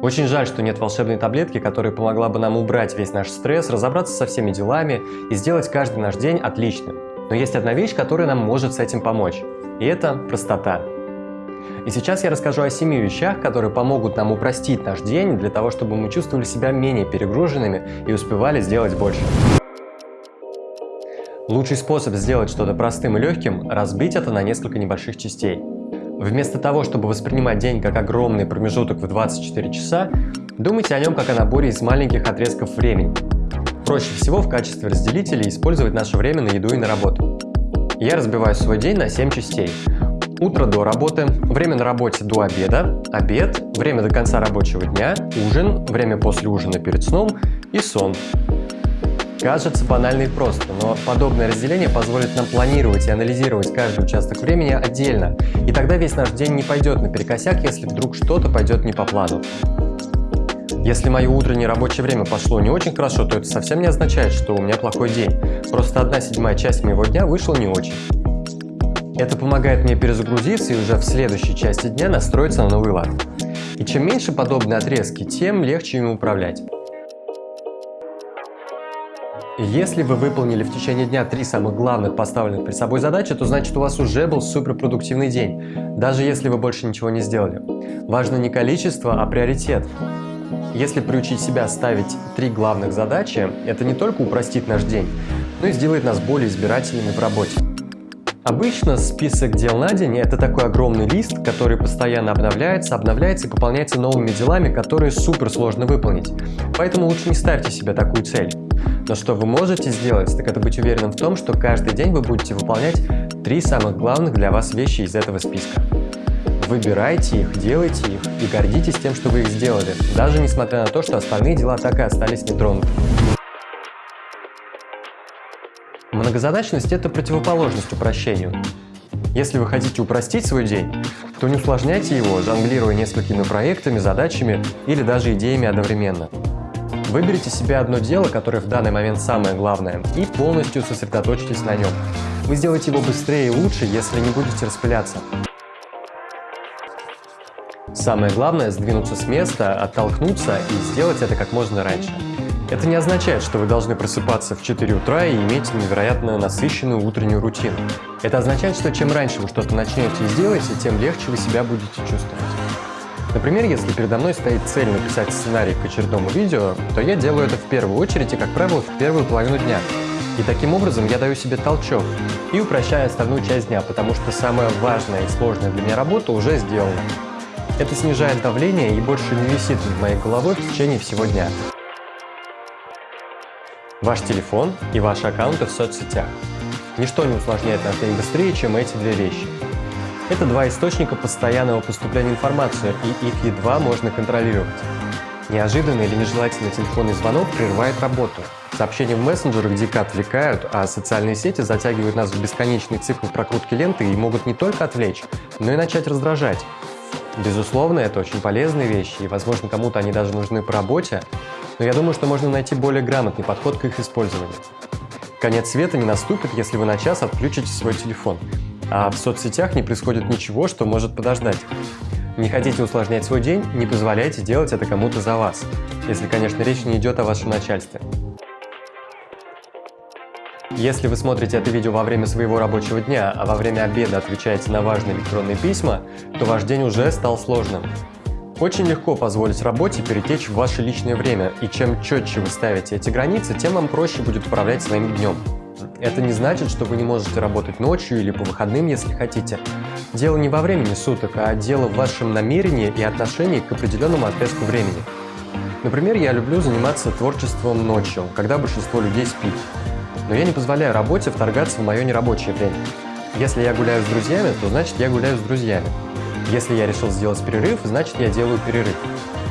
Очень жаль, что нет волшебной таблетки, которая помогла бы нам убрать весь наш стресс, разобраться со всеми делами и сделать каждый наш день отличным. Но есть одна вещь, которая нам может с этим помочь. И это простота. И сейчас я расскажу о семи вещах, которые помогут нам упростить наш день для того, чтобы мы чувствовали себя менее перегруженными и успевали сделать больше. Лучший способ сделать что-то простым и легким – разбить это на несколько небольших частей. Вместо того, чтобы воспринимать день как огромный промежуток в 24 часа, думайте о нем как о наборе из маленьких отрезков времени. Проще всего в качестве разделителя использовать наше время на еду и на работу. Я разбиваю свой день на 7 частей. Утро до работы, время на работе до обеда, обед, время до конца рабочего дня, ужин, время после ужина перед сном и сон. Кажется банально и просто, но подобное разделение позволит нам планировать и анализировать каждый участок времени отдельно, и тогда весь наш день не пойдет наперекосяк, если вдруг что-то пойдет не по плану. Если мое утреннее рабочее время пошло не очень хорошо, то это совсем не означает, что у меня плохой день. Просто одна седьмая часть моего дня вышла не очень. Это помогает мне перезагрузиться и уже в следующей части дня настроиться на новый лад. И чем меньше подобные отрезки, тем легче им управлять. Если вы выполнили в течение дня три самых главных поставленных перед собой задачи, то значит у вас уже был суперпродуктивный день, даже если вы больше ничего не сделали. Важно не количество, а приоритет. Если приучить себя ставить три главных задачи, это не только упростит наш день, но и сделает нас более избирательными в работе. Обычно список дел на день – это такой огромный лист, который постоянно обновляется, обновляется и пополняется новыми делами, которые супер сложно выполнить. Поэтому лучше не ставьте себе такую цель. Но что вы можете сделать, так это быть уверенным в том, что каждый день вы будете выполнять три самых главных для вас вещи из этого списка. Выбирайте их, делайте их и гордитесь тем, что вы их сделали, даже несмотря на то, что остальные дела так и остались нетронутыми. Многозадачность – это противоположность упрощению. Если вы хотите упростить свой день, то не усложняйте его, жонглируя несколькими проектами, задачами или даже идеями одновременно. Выберите себе одно дело, которое в данный момент самое главное, и полностью сосредоточьтесь на нем. Вы сделаете его быстрее и лучше, если не будете распыляться. Самое главное – сдвинуться с места, оттолкнуться и сделать это как можно раньше. Это не означает, что вы должны просыпаться в 4 утра и иметь невероятно насыщенную утреннюю рутину. Это означает, что чем раньше вы что-то начнете и сделаете, тем легче вы себя будете чувствовать. Например, если передо мной стоит цель написать сценарий к очередному видео, то я делаю это в первую очередь и, как правило, в первую половину дня. И таким образом я даю себе толчок и упрощаю остальную часть дня, потому что самая важная и сложная для меня работа уже сделана. Это снижает давление и больше не висит над моей головой в течение всего дня. Ваш телефон и ваши аккаунты в соцсетях. Ничто не усложняет наш день быстрее, чем эти две вещи. Это два источника постоянного поступления информации, и их едва можно контролировать. Неожиданный или нежелательный телефонный звонок прерывает работу. Сообщения в мессенджерах дико отвлекают, а социальные сети затягивают нас в бесконечный цикл прокрутки ленты и могут не только отвлечь, но и начать раздражать. Безусловно, это очень полезные вещи, и, возможно, кому-то они даже нужны по работе, но я думаю, что можно найти более грамотный подход к их использованию. Конец света не наступит, если вы на час отключите свой телефон а в соцсетях не происходит ничего, что может подождать. Не хотите усложнять свой день, не позволяйте делать это кому-то за вас, если, конечно, речь не идет о вашем начальстве. Если вы смотрите это видео во время своего рабочего дня, а во время обеда отвечаете на важные электронные письма, то ваш день уже стал сложным. Очень легко позволить работе перетечь в ваше личное время, и чем четче вы ставите эти границы, тем вам проще будет управлять своим днем. Это не значит, что вы не можете работать ночью или по выходным, если хотите. Дело не во времени суток, а дело в вашем намерении и отношении к определенному отрезку времени. Например, я люблю заниматься творчеством ночью, когда большинство людей спит. Но я не позволяю работе вторгаться в мое нерабочее время. Если я гуляю с друзьями, то значит я гуляю с друзьями. Если я решил сделать перерыв, значит я делаю перерыв.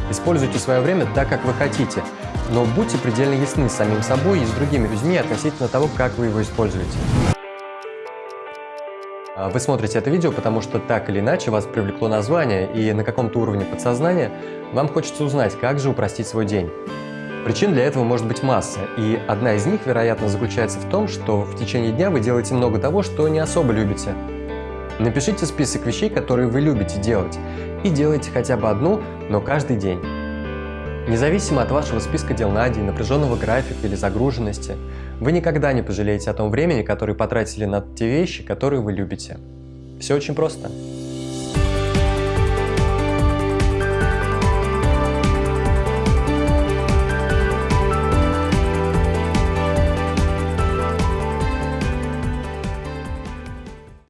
Используйте свое время так, как вы хотите, но будьте предельно ясны с самим собой и с другими людьми относительно того, как вы его используете. А вы смотрите это видео, потому что так или иначе вас привлекло название, и на каком-то уровне подсознания вам хочется узнать, как же упростить свой день. Причин для этого может быть масса, и одна из них, вероятно, заключается в том, что в течение дня вы делаете много того, что не особо любите. Напишите список вещей, которые вы любите делать, и делайте хотя бы одну, но каждый день. Независимо от вашего списка дел на день, напряженного графика или загруженности, вы никогда не пожалеете о том времени, которое потратили на те вещи, которые вы любите. Все очень просто.